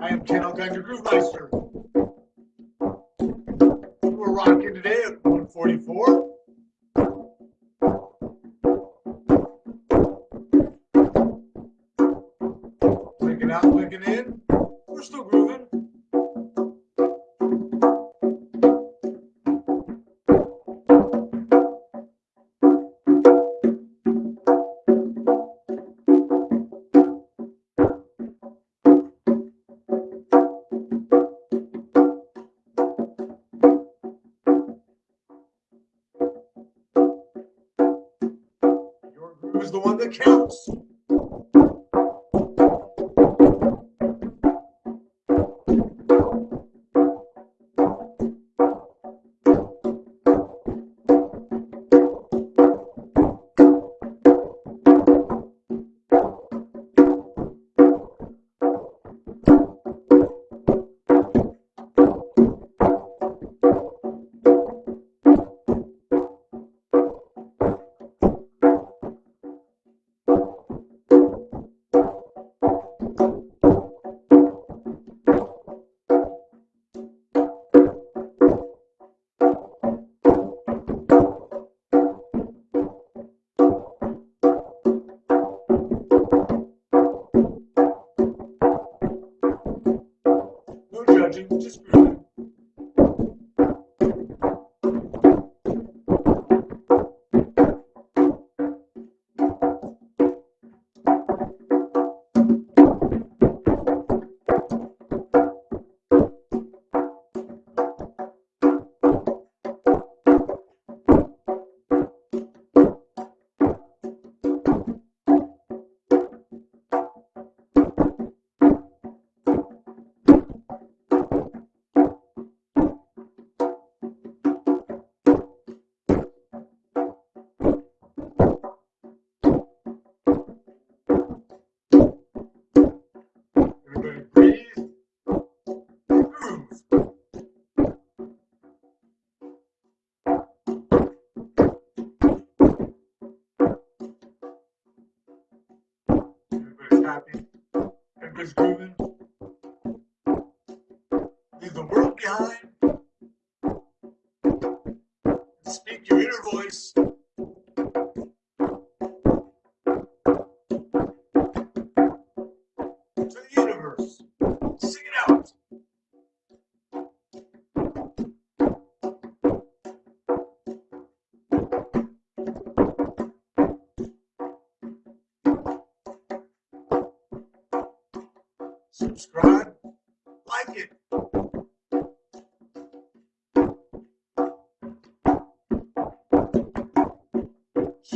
I am Channel Gunner Groovemeister. We're rocking today at 144. Clicking out, clicking in. accounts.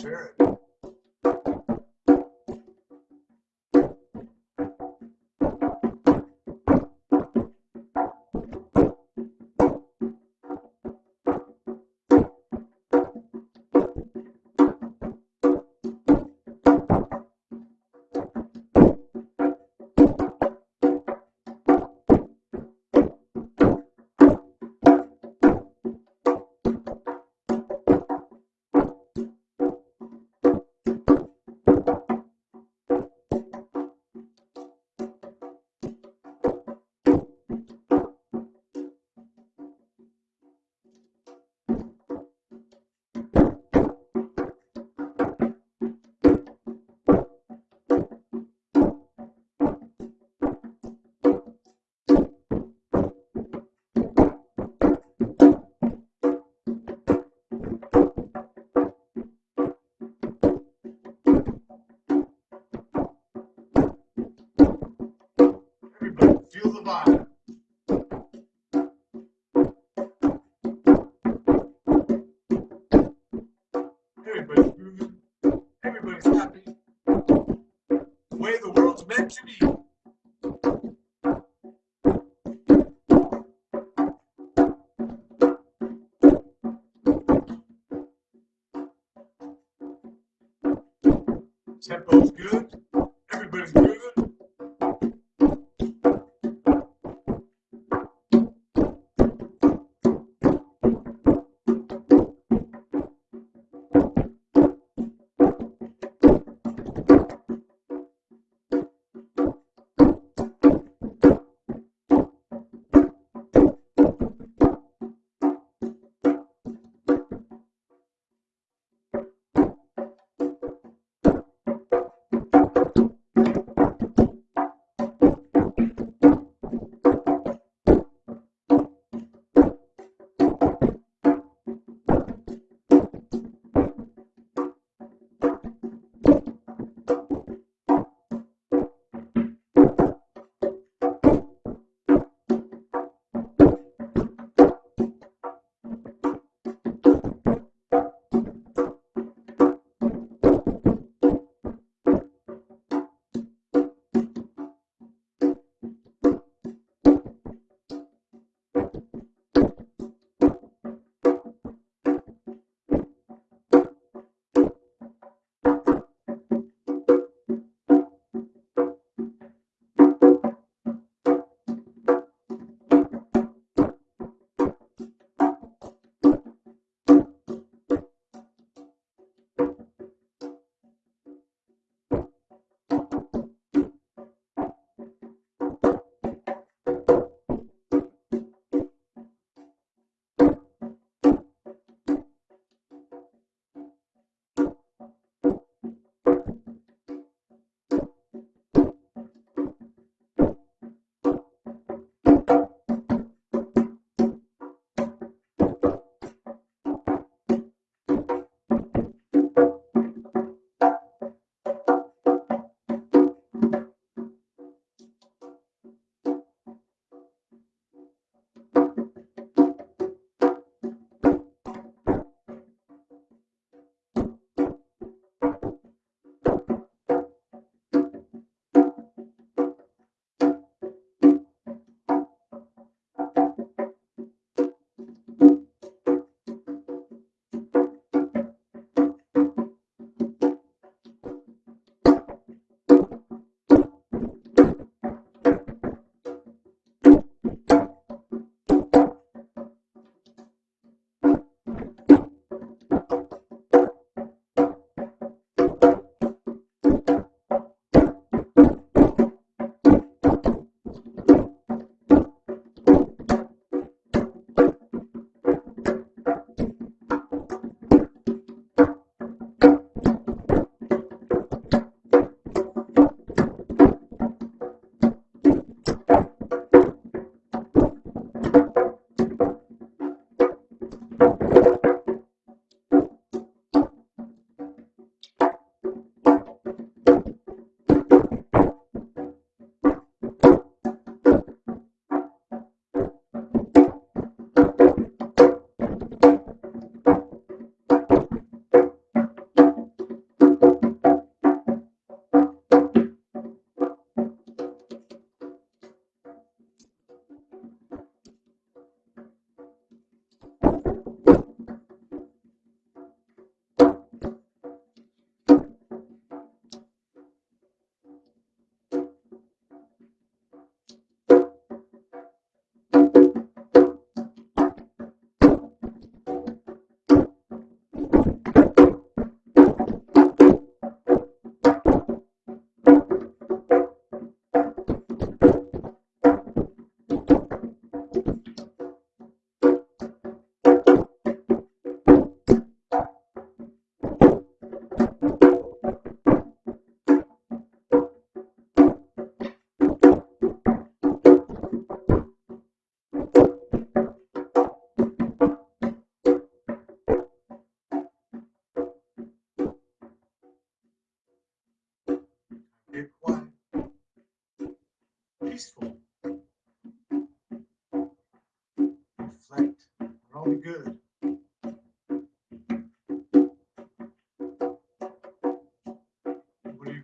share it. way the world's meant to be.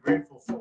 Grateful for?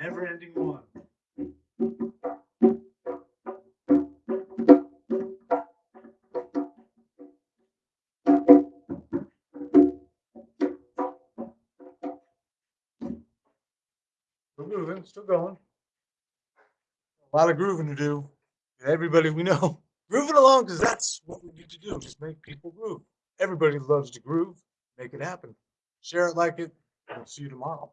Never ending one. Still moving, still going. A lot of grooving to do. Everybody we know grooving along because that's what we need to do. Just make people groove. Everybody loves to groove. Make it happen. Share it like it. We'll see you tomorrow.